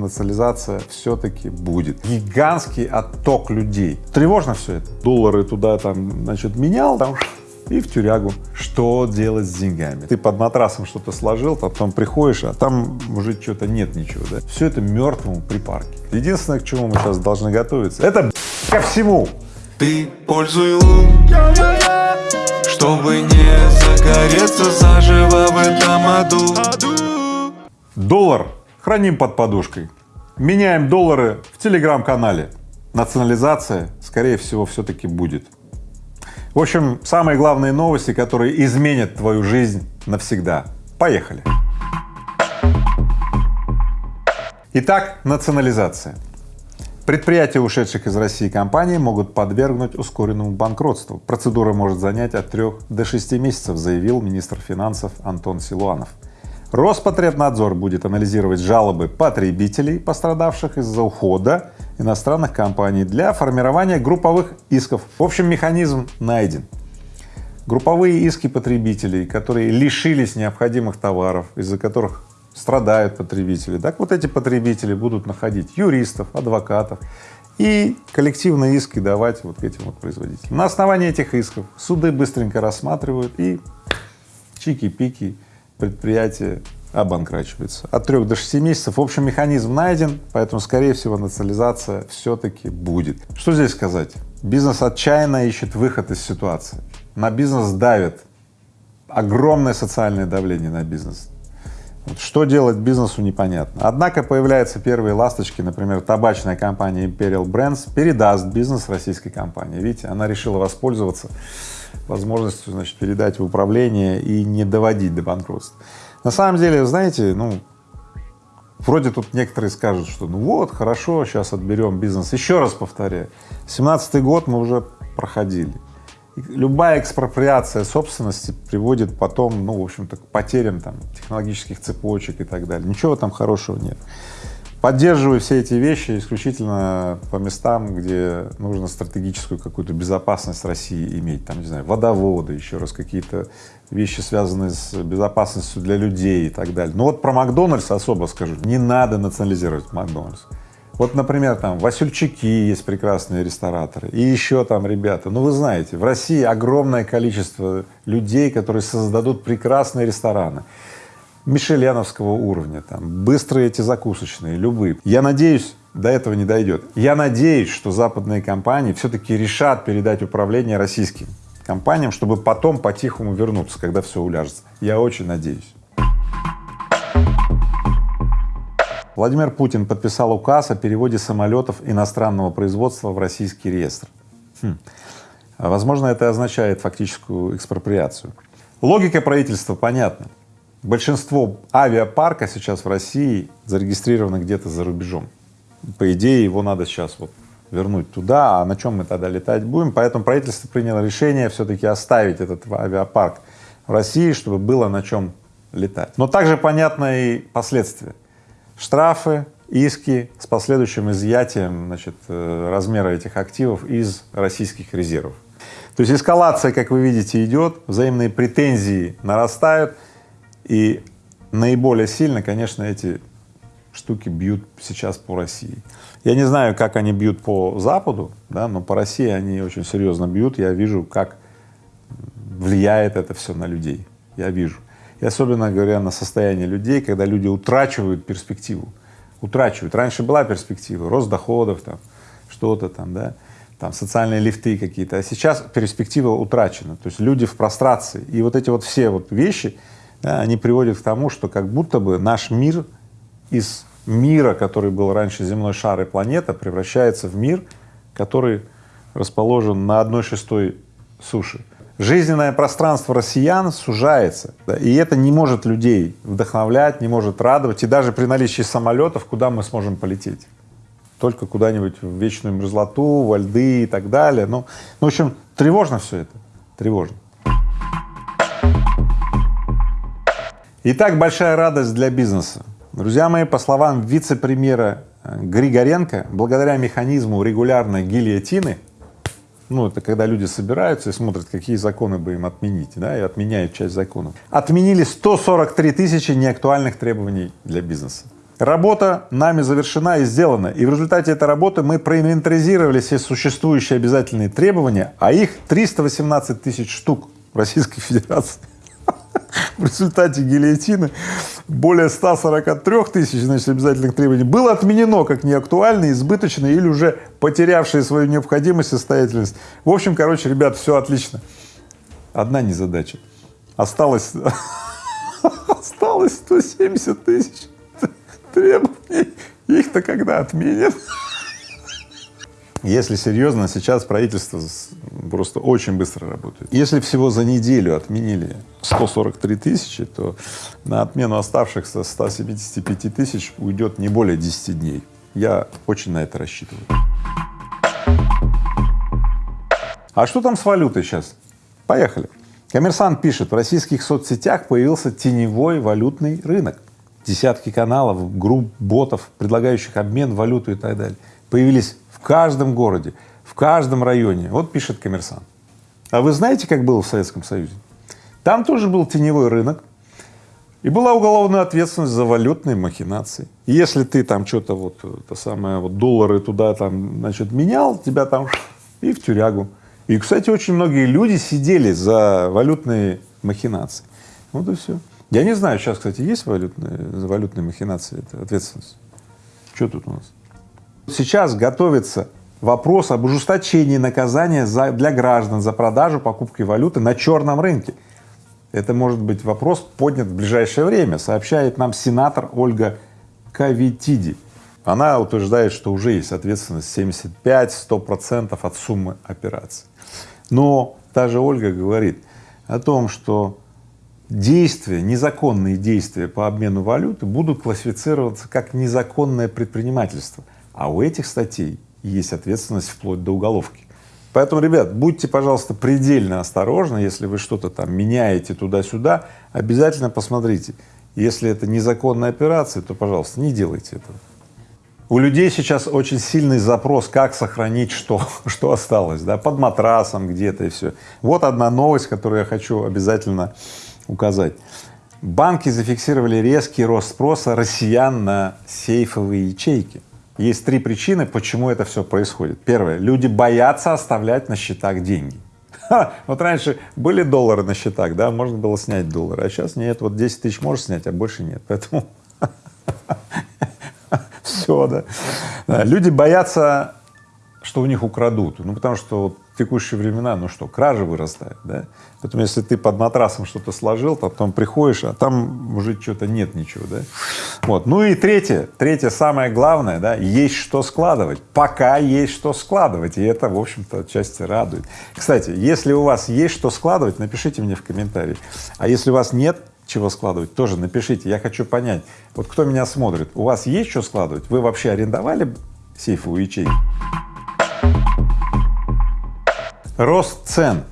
национализация все-таки будет. Гигантский отток людей. Тревожно все это. Доллары туда там, значит, менял, там и в тюрягу. Что делать с деньгами? Ты под матрасом что-то сложил, потом приходишь, а там уже что-то нет ничего, да? Все это мертвому припарке. Единственное, к чему мы сейчас должны готовиться, это ко всему. Ты пользуй лун, чтобы не загореться заживо в этом аду. Доллар храним под подушкой. Меняем доллары в телеграм-канале. Национализация, скорее всего, все-таки будет. В общем, самые главные новости, которые изменят твою жизнь навсегда. Поехали! Итак, национализация. Предприятия, ушедших из России компаний, могут подвергнуть ускоренному банкротству. Процедура может занять от 3 до 6 месяцев, заявил министр финансов Антон Силуанов. Роспотребнадзор будет анализировать жалобы потребителей, пострадавших из-за ухода иностранных компаний для формирования групповых исков. В общем, механизм найден. Групповые иски потребителей, которые лишились необходимых товаров, из-за которых страдают потребители, так вот эти потребители будут находить юристов, адвокатов и коллективные иски давать вот этим вот производителям. На основании этих исков суды быстренько рассматривают и чики-пики предприятие обанкрачивается. От трех до шести месяцев. В общем, механизм найден, поэтому, скорее всего, национализация все-таки будет. Что здесь сказать? Бизнес отчаянно ищет выход из ситуации. На бизнес давит, огромное социальное давление на бизнес. Что делать бизнесу непонятно. Однако появляются первые ласточки, например, табачная компания Imperial Brands передаст бизнес российской компании. Видите, она решила воспользоваться возможностью, значит, передать в управление и не доводить до банкротства. На самом деле, знаете, ну, вроде тут некоторые скажут, что ну вот, хорошо, сейчас отберем бизнес. Еще раз повторяю, 17 год мы уже проходили. Любая экспроприация собственности приводит потом, ну, в общем-то, к потерям там технологических цепочек и так далее. Ничего там хорошего нет. Поддерживаю все эти вещи исключительно по местам, где нужно стратегическую какую-то безопасность России иметь, там, не знаю, водоводы, еще раз какие-то вещи, связанные с безопасностью для людей и так далее. Но вот про Макдональдс особо скажу, не надо национализировать Макдональдс. Вот, например, там Васюльчики есть прекрасные рестораторы и еще там ребята. Ну, вы знаете, в России огромное количество людей, которые создадут прекрасные рестораны мишеленовского уровня, там, быстрые эти закусочные, любые. Я надеюсь, до этого не дойдет. Я надеюсь, что западные компании все-таки решат передать управление российским компаниям, чтобы потом по-тихому вернуться, когда все уляжется. Я очень надеюсь. Владимир Путин подписал указ о переводе самолетов иностранного производства в российский реестр. Хм. Возможно, это означает фактическую экспроприацию. Логика правительства понятна. Большинство авиапарка сейчас в России зарегистрировано где-то за рубежом. По идее, его надо сейчас вот вернуть туда, а на чем мы тогда летать будем? Поэтому правительство приняло решение все-таки оставить этот авиапарк в России, чтобы было на чем летать. Но также понятно и последствия. Штрафы, иски с последующим изъятием значит, э, размера этих активов из российских резервов. То есть эскалация, как вы видите, идет, взаимные претензии нарастают, и наиболее сильно, конечно, эти штуки бьют сейчас по России. Я не знаю, как они бьют по Западу, да, но по России они очень серьезно бьют. Я вижу, как влияет это все на людей. Я вижу. И особенно говоря на состояние людей, когда люди утрачивают перспективу. Утрачивают. Раньше была перспектива, рост доходов, там, что-то там, да, там социальные лифты какие-то, а сейчас перспектива утрачена. То есть люди в прострации. И вот эти вот все вот вещи, да, они приводят к тому, что как будто бы наш мир из мира, который был раньше земной шар и планета, превращается в мир, который расположен на одной шестой суши. Жизненное пространство россиян сужается, да, и это не может людей вдохновлять, не может радовать, и даже при наличии самолетов куда мы сможем полететь? Только куда-нибудь в вечную мерзлоту, во льды и так далее. Ну, ну, в общем, тревожно все это, тревожно. Итак, большая радость для бизнеса. Друзья мои, по словам вице-премьера э, Григоренко, благодаря механизму регулярной гильотины, ну это когда люди собираются и смотрят, какие законы бы им отменить, да, и отменяют часть законов, отменили 143 тысячи неактуальных требований для бизнеса. Работа нами завершена и сделана, и в результате этой работы мы проинвентаризировали все существующие обязательные требования, а их 318 тысяч штук в Российской Федерации. В результате гильотины более 143 тысяч, значит, обязательных требований было отменено как неактуальные, избыточные или уже потерявшие свою необходимость и состоятельность. В общем, короче, ребят, все отлично. Одна незадача. Осталось, осталось 170 тысяч требований, их-то когда отменят? Если серьезно, сейчас правительство просто очень быстро работает. Если всего за неделю отменили 143 тысячи, то на отмену оставшихся 175 тысяч уйдет не более 10 дней. Я очень на это рассчитываю. А что там с валютой сейчас? Поехали. Коммерсант пишет, в российских соцсетях появился теневой валютный рынок десятки каналов, групп ботов, предлагающих обмен, валюту и так далее. Появились в каждом городе, в каждом районе. Вот пишет коммерсант. А вы знаете, как было в Советском Союзе? Там тоже был теневой рынок, и была уголовная ответственность за валютные махинации. Если ты там что-то вот, это самое, вот доллары туда там, значит, менял, тебя там и в тюрягу. И, кстати, очень многие люди сидели за валютные махинации. Вот и все. Я не знаю, сейчас, кстати, есть валютные, валютные махинации, это ответственность? Что тут у нас? Сейчас готовится вопрос об ужесточении наказания за, для граждан за продажу, покупки валюты на черном рынке. Это может быть вопрос поднят в ближайшее время, сообщает нам сенатор Ольга Кавитиди. Она утверждает, что уже есть ответственность 75-100 процентов от суммы операции. Но та же Ольга говорит о том, что действия, незаконные действия по обмену валюты будут классифицироваться как незаконное предпринимательство, а у этих статей есть ответственность вплоть до уголовки. Поэтому, ребят, будьте, пожалуйста, предельно осторожны, если вы что-то там меняете туда-сюда, обязательно посмотрите. Если это незаконная операция, то, пожалуйста, не делайте этого. У людей сейчас очень сильный запрос, как сохранить что, что осталось, да, под матрасом где-то и все. Вот одна новость, которую я хочу обязательно указать. Банки зафиксировали резкий рост спроса россиян на сейфовые ячейки. Есть три причины, почему это все происходит. Первое, люди боятся оставлять на счетах деньги. Вот раньше были доллары на счетах, да, можно было снять доллары, а сейчас нет, вот 10 тысяч можешь снять, а больше нет, поэтому все, да. Люди боятся, что у них украдут, ну потому что текущие времена, ну что, кражи вырастают, да? Поэтому если ты под матрасом что-то сложил, то потом приходишь, а там уже что-то нет ничего, да? Вот. Ну и третье, третье самое главное, да, есть что складывать, пока есть что складывать, и это, в общем-то, отчасти радует. Кстати, если у вас есть что складывать, напишите мне в комментарии, а если у вас нет чего складывать, тоже напишите, я хочу понять, вот кто меня смотрит, у вас есть что складывать, вы вообще арендовали сейфовую ячейку? Рост цен.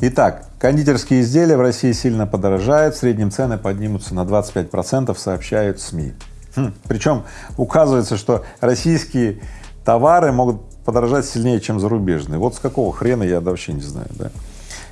Итак, кондитерские изделия в России сильно подорожают, в среднем цены поднимутся на 25 процентов, сообщают СМИ. Хм, причем указывается, что российские товары могут подорожать сильнее, чем зарубежные. Вот с какого хрена я вообще не знаю, да.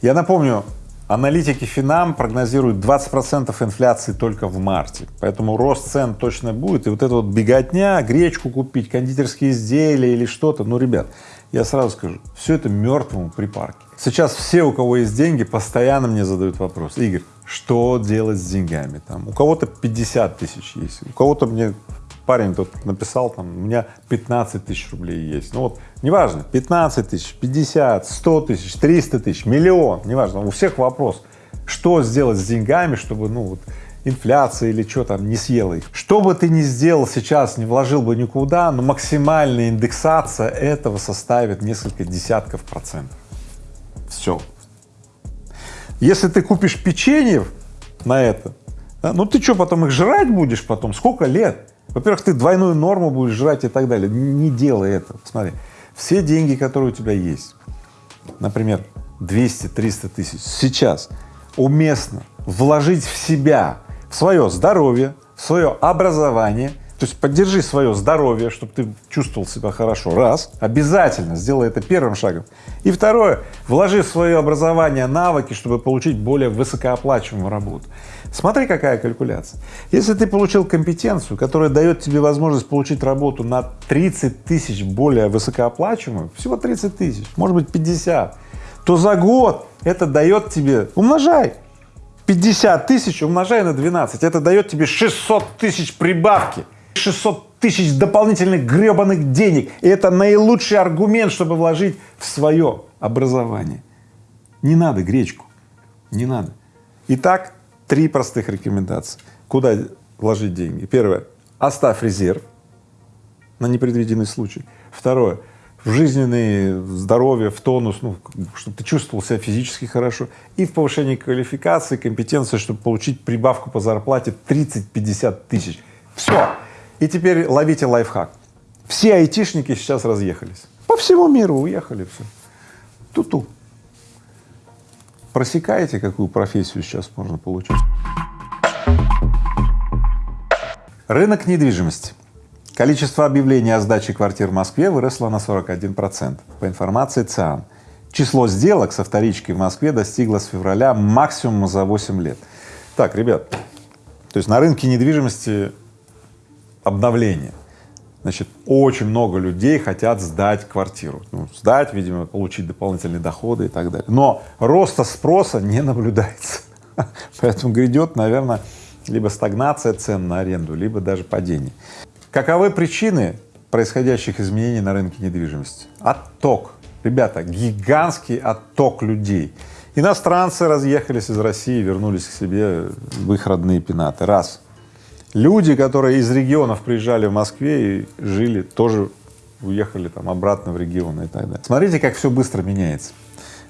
Я напомню, аналитики Финам прогнозируют 20 процентов инфляции только в марте, поэтому рост цен точно будет, и вот эта вот беготня, гречку купить, кондитерские изделия или что-то, ну, ребят, я сразу скажу, все это мертвому припарке. Сейчас все, у кого есть деньги, постоянно мне задают вопрос, Игорь, что делать с деньгами? Там, у кого-то 50 тысяч есть, у кого-то мне парень тут написал, там, у меня 15 тысяч рублей есть. Ну вот, неважно, 15 тысяч, 50, 100 тысяч, 300 тысяч, миллион, неважно, у всех вопрос, что сделать с деньгами, чтобы, ну вот, инфляция или что там не съела их. Что бы ты ни сделал сейчас, не вложил бы никуда, но максимальная индексация этого составит несколько десятков процентов. Все. Если ты купишь печенье на это, да, ну ты что, потом их жрать будешь потом? Сколько лет? Во-первых, ты двойную норму будешь жрать и так далее. Не делай этого. Смотри, все деньги, которые у тебя есть, например, 200-300 тысяч, сейчас уместно вложить в себя в свое здоровье, в свое образование, то есть поддержи свое здоровье, чтобы ты чувствовал себя хорошо, раз, обязательно сделай это первым шагом. И второе, вложи в свое образование навыки, чтобы получить более высокооплачиваемую работу. Смотри, какая калькуляция. Если ты получил компетенцию, которая дает тебе возможность получить работу на 30 тысяч более высокооплачиваемую, всего 30 тысяч, может быть 50, то за год это дает тебе, умножай, 50 тысяч умножай на 12, это дает тебе 600 тысяч прибавки, 600 тысяч дополнительных гребаных денег. И это наилучший аргумент, чтобы вложить в свое образование. Не надо гречку, не надо. Итак, три простых рекомендации. Куда вложить деньги? Первое — оставь резерв на непредвиденный случай. Второе — в жизненное здоровье, в тонус, ну, чтобы ты чувствовал себя физически хорошо, и в повышении квалификации, компетенции, чтобы получить прибавку по зарплате 30-50 тысяч. Все. И теперь ловите лайфхак. Все айтишники сейчас разъехались. По всему миру уехали, все. Ту-ту. Просекаете, какую профессию сейчас можно получить? Рынок недвижимости. Количество объявлений о сдаче квартир в Москве выросло на 41 процент, по информации ЦИАН. Число сделок со вторичкой в Москве достигло с февраля максимума за 8 лет. Так, ребят, то есть на рынке недвижимости обновление. Значит, очень много людей хотят сдать квартиру. Ну, сдать, видимо, получить дополнительные доходы и так далее. Но роста спроса не наблюдается. Поэтому грядет, наверное, либо стагнация цен на аренду, либо даже падение. Каковы причины происходящих изменений на рынке недвижимости? Отток. Ребята, гигантский отток людей. Иностранцы разъехались из России, вернулись к себе в их родные пенаты. Раз. Люди, которые из регионов приезжали в Москве и жили, тоже уехали там обратно в регионы и так далее. Смотрите, как все быстро меняется.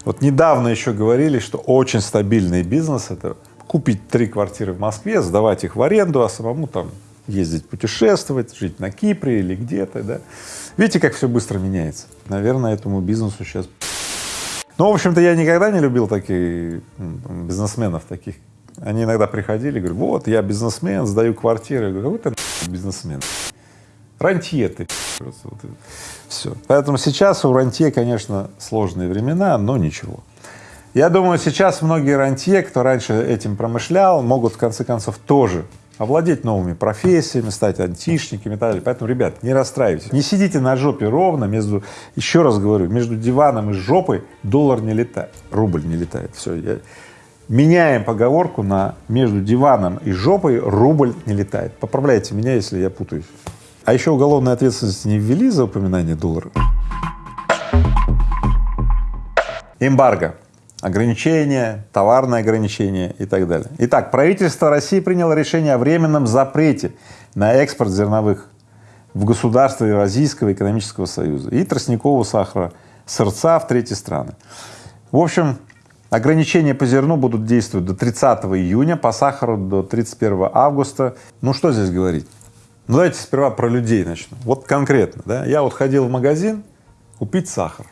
Вот недавно еще говорили, что очень стабильный бизнес — это купить три квартиры в Москве, сдавать их в аренду, а самому там ездить путешествовать, жить на Кипре или где-то, да. Видите, как все быстро меняется? Наверное, этому бизнесу сейчас… Ну, в общем-то, я никогда не любил таких бизнесменов таких, они иногда приходили, говорят, вот, я бизнесмен, сдаю квартиры. Я говорю, какой ты бизнесмен? Рантье ты, вот все. Поэтому сейчас у рантье, конечно, сложные времена, но ничего. Я думаю, сейчас многие рантье, кто раньше этим промышлял, могут в конце концов тоже овладеть новыми профессиями, стать антишниками и так далее. Поэтому, ребят, не расстраивайтесь, не сидите на жопе ровно между, еще раз говорю, между диваном и жопой доллар не летает, рубль не летает, все, я, Меняем поговорку на между диваном и жопой рубль не летает. Поправляйте меня, если я путаюсь. А еще уголовной ответственности не ввели за упоминание доллара. Эмбарго, ограничения, товарные ограничения и так далее. Итак, правительство России приняло решение о временном запрете на экспорт зерновых в государства Евразийского экономического союза и тростникового сахара, сырца в третьи страны. В общем, Ограничения по зерну будут действовать до 30 июня, по сахару до 31 августа. Ну что здесь говорить? Ну давайте сперва про людей начну. Вот конкретно, да, я вот ходил в магазин купить сахар.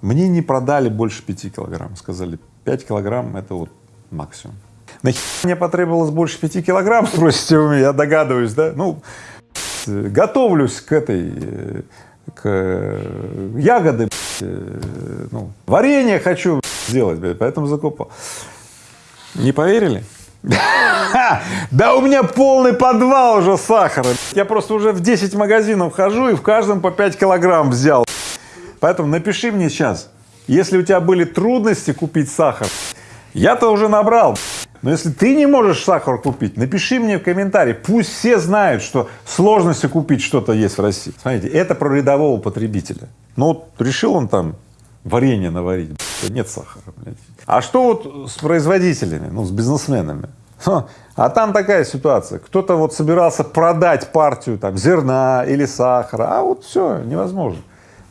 Мне не продали больше 5 килограмм, сказали 5 килограмм это вот максимум. Нахер мне потребовалось больше 5 килограмм, спросите вы меня, я догадываюсь, да? Ну, готовлюсь к этой, э, к э, ягоды, э, ну, варенье хочу, сделать, поэтому закупал. Не поверили? Да у меня полный подвал уже сахара. Я просто уже в 10 магазинов хожу и в каждом по 5 килограмм взял. Поэтому напиши мне сейчас, если у тебя были трудности купить сахар, я-то уже набрал. Но если ты не можешь сахар купить, напиши мне в комментарии, пусть все знают, что сложности купить что-то есть в России. Смотрите, это про рядового потребителя. Ну вот решил он там варенье наварить, нет сахара, блядь. А что вот с производителями, ну, с бизнесменами? А там такая ситуация, кто-то вот собирался продать партию там зерна или сахара, а вот все, невозможно.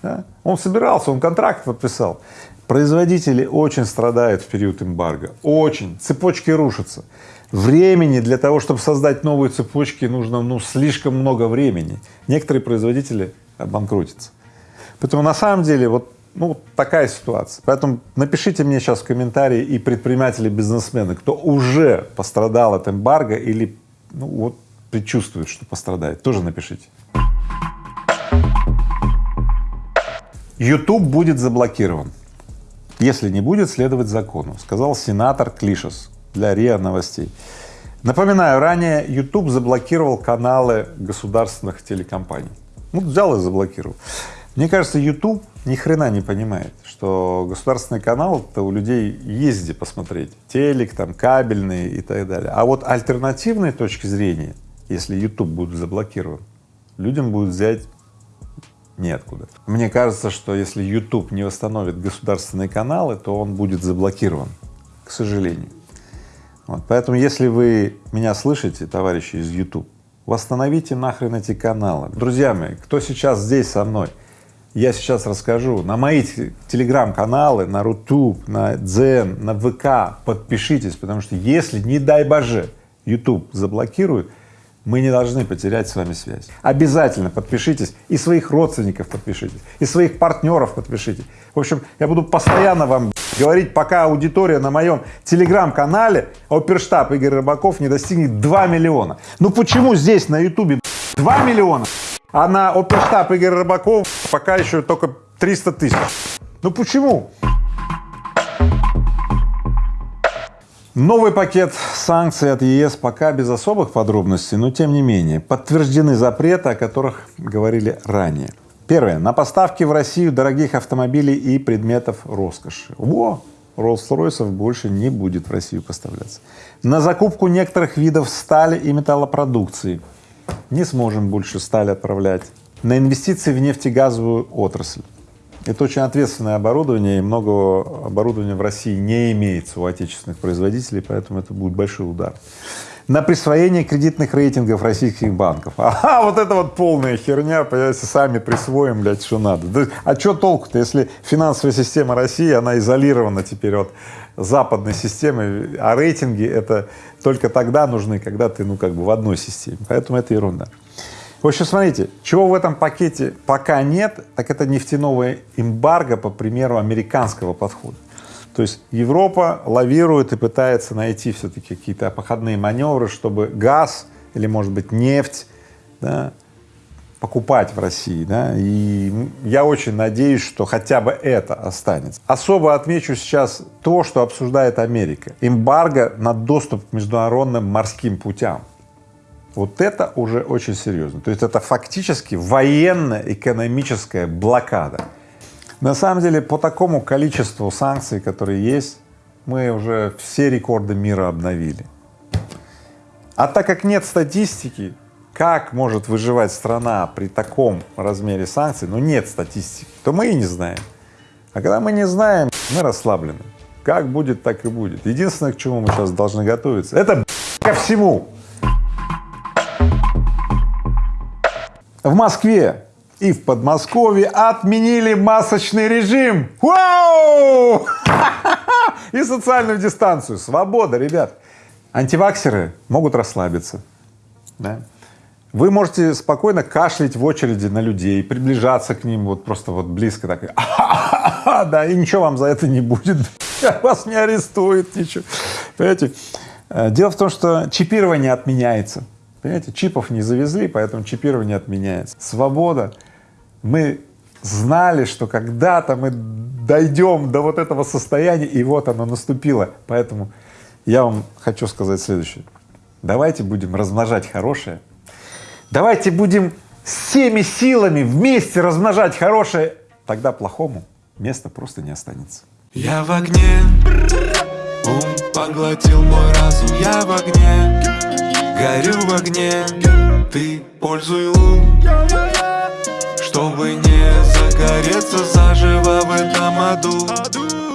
Да? Он собирался, он контракт подписал. Производители очень страдают в период эмбарго, очень, цепочки рушатся. Времени для того, чтобы создать новые цепочки, нужно ну слишком много времени. Некоторые производители обанкротятся. Поэтому на самом деле вот ну, такая ситуация. Поэтому напишите мне сейчас в комментарии и предприниматели, бизнесмены, кто уже пострадал от эмбарго или ну, вот предчувствует, что пострадает, тоже напишите. YouTube будет заблокирован, если не будет следовать закону, сказал сенатор Клишес. для РИА Новостей. Напоминаю, ранее YouTube заблокировал каналы государственных телекомпаний. Ну, взял и заблокировал. Мне кажется, YouTube ни хрена не понимает, что государственный канал это у людей есть где посмотреть, телек, там, кабельные и так далее. А вот альтернативные точки зрения, если YouTube будет заблокирован, людям будет взять неоткуда. Мне кажется, что если YouTube не восстановит государственные каналы, то он будет заблокирован, к сожалению. Вот, поэтому, если вы меня слышите, товарищи из YouTube, восстановите нахрен эти каналы. Друзья мои, кто сейчас здесь со мной, я сейчас расскажу, на мои телеграм-каналы, на Рутуб, на Дзен, на ВК подпишитесь, потому что если, не дай боже, YouTube заблокирует, мы не должны потерять с вами связь. Обязательно подпишитесь, и своих родственников подпишитесь, и своих партнеров подпишитесь. В общем, я буду постоянно вам говорить, пока аудитория на моем телеграм-канале Оперштаб Игорь Рыбаков не достигнет 2 миллиона. Ну почему здесь на ютубе 2 миллиона? а на оперштаб Игорь Рыбаков пока еще только 300 тысяч. Ну почему? Новый пакет санкций от ЕС пока без особых подробностей, но тем не менее подтверждены запреты, о которых говорили ранее. Первое. На поставки в Россию дорогих автомобилей и предметов роскоши. Во! Роллс-Ройсов больше не будет в Россию поставляться. На закупку некоторых видов стали и металлопродукции не сможем больше сталь отправлять, на инвестиции в нефтегазовую отрасль. Это очень ответственное оборудование, и много оборудования в России не имеется у отечественных производителей, поэтому это будет большой удар. На присвоение кредитных рейтингов российских банков. Ага, вот это вот полная херня, понимаете, сами присвоим, блядь, что надо. Да, а что толку-то, если финансовая система России, она изолирована теперь от западной системы, а рейтинги это только тогда нужны, когда ты, ну, как бы в одной системе, поэтому это ерунда. В общем, смотрите, чего в этом пакете пока нет, так это нефтяного эмбарго по примеру американского подхода. То есть Европа лавирует и пытается найти все-таки какие-то обходные маневры, чтобы газ или, может быть, нефть да, покупать в России, да, и я очень надеюсь, что хотя бы это останется. Особо отмечу сейчас то, что обсуждает Америка. Эмбарго на доступ к международным морским путям. Вот это уже очень серьезно. То есть это фактически военно-экономическая блокада. На самом деле по такому количеству санкций, которые есть, мы уже все рекорды мира обновили. А так как нет статистики, как может выживать страна при таком размере санкций, ну нет статистики, то мы и не знаем. А когда мы не знаем, мы расслаблены. Как будет, так и будет. Единственное, к чему мы сейчас должны готовиться, это ко всему. В Москве и в Подмосковье отменили масочный режим. Вау! И социальную дистанцию. Свобода, ребят. Антиваксеры могут расслабиться. Да? Вы можете спокойно кашлять в очереди на людей, приближаться к ним вот просто вот близко так, да, и ничего вам за это не будет, вас не арестуют, ничего. Понимаете? Э, дело в том, что чипирование отменяется. Понимаете, чипов не завезли, поэтому чипирование отменяется. Свобода. Мы знали, что когда-то мы дойдем до вот этого состояния, и вот оно наступило. Поэтому я вам хочу сказать следующее. Давайте будем размножать хорошее, Давайте будем всеми силами вместе размножать хорошее, тогда плохому места просто не останется. Я в огне, ум поглотил мой разум, я в огне, горю в огне, ты пользуй лун, чтобы не загореться заживо в этом аду.